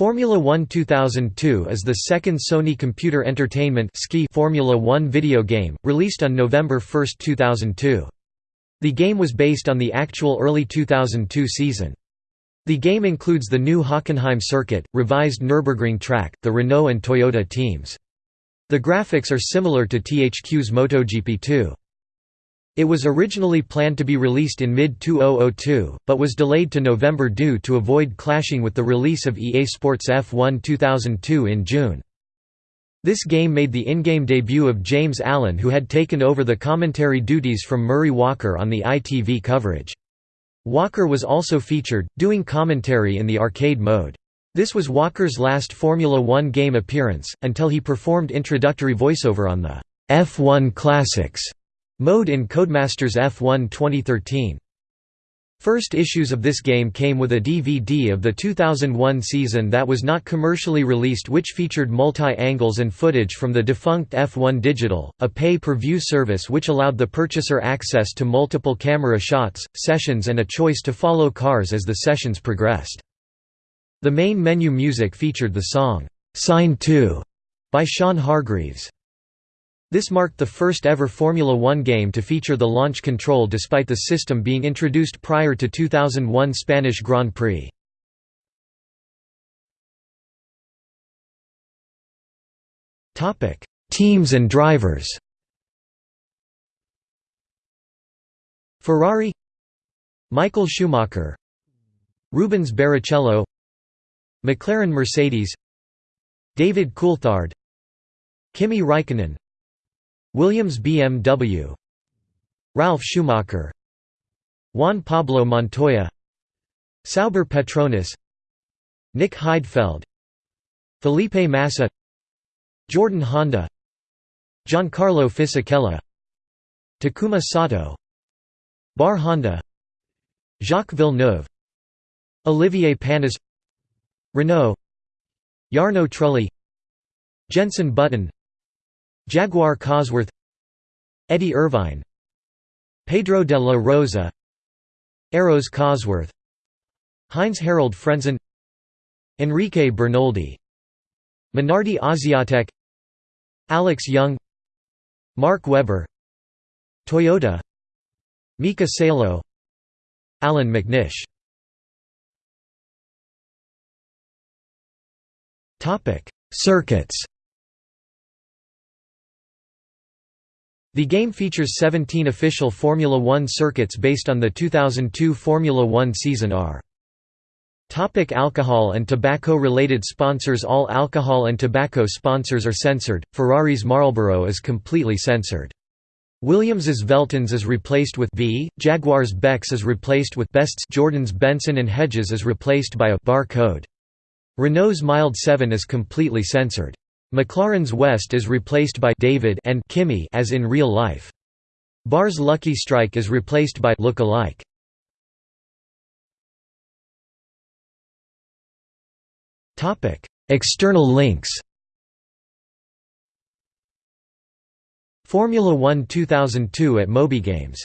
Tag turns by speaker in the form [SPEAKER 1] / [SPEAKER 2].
[SPEAKER 1] Formula One 2002 is the second Sony Computer Entertainment Formula One video game, released on November 1, 2002. The game was based on the actual early 2002 season. The game includes the new Hockenheim circuit, revised Nürburgring track, the Renault and Toyota teams. The graphics are similar to THQ's MotoGP 2. It was originally planned to be released in mid-2002, but was delayed to November due to avoid clashing with the release of EA Sports F1 2002 in June. This game made the in-game debut of James Allen who had taken over the commentary duties from Murray Walker on the ITV coverage. Walker was also featured, doing commentary in the arcade mode. This was Walker's last Formula One game appearance, until he performed introductory voiceover on the F1 Classics Mode in Codemasters F1 2013. First issues of this game came with a DVD of the 2001 season that was not commercially released which featured multi-angles and footage from the defunct F1 Digital, a pay-per-view service which allowed the purchaser access to multiple camera shots, sessions and a choice to follow cars as the sessions progressed. The main menu music featured the song, "'Sign 2' by Sean Hargreaves. This marked the first ever Formula One game to feature the launch control despite the system being introduced prior to 2001 Spanish Grand Prix. Teams and drivers Ferrari Michael Schumacher Rubens Barrichello McLaren Mercedes David Coulthard Kimi Raikkonen Williams BMW Ralf Schumacher. Juan Pablo Montoya. Sauber Petronas. Nick Heidfeld. Felipe Massa. Jordan Honda. Giancarlo Fisichella. Takuma Sato. Bar Honda. Jacques Villeneuve. Olivier Panis. Renault. Jarno Trulli. Jenson Button Jaguar Cosworth Eddie Irvine Pedro de la Rosa Arrows Cosworth Heinz Harald Frentzen Enrique Bernoldi Minardi Asiatech Alex Yoong Mark Webber Toyota Mika Salo Allan McNish. Circuits The game features 17 official Formula One circuits based on the 2002 Formula One Season R. Topic alcohol and tobacco-related sponsors All alcohol and tobacco sponsors are censored, Ferrari's Marlboro is completely censored. Williams's Veltins is replaced with V, Jaguar's Beck's is replaced with Best's Jordan's Benson and Hedges is replaced by a bar code. Renault's Mild 7 is completely censored. McLaren's West is replaced by David and Kimi as in real life. Bar's Lucky Strike is replaced by Look Alike. Topic: External links. Formula 1 2002 at MobyGames